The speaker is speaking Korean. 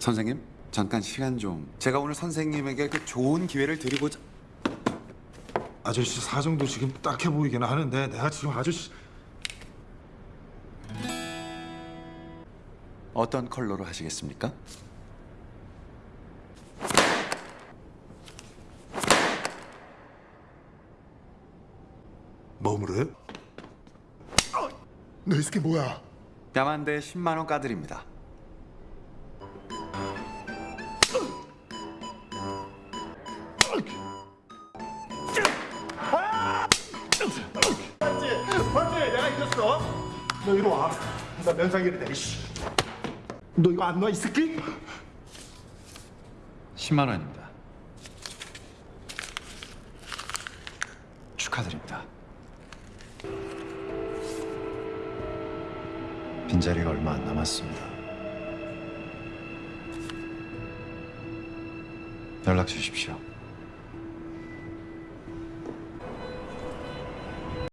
선생님 잠깐 시간 좀 제가 오늘 선생님에게 그 좋은 기회를 드리고자 아저씨 사정도 지금 딱해 보이긴 하는데 내가 지금 아저씨 어떤 컬러로 하시겠습니까? 뭐으로 해? 너이 새끼 뭐야? 야만대 10만 원 까드립니다. 맞지? 내가 이겼어. 너 이리 와. 나 면상이를 내. 씨. 너 이거 안 놔 이 새끼? 10만 원입니다. 축하드립니다. 빈자리가 얼마 안 남았습니다. 연락 주십시오.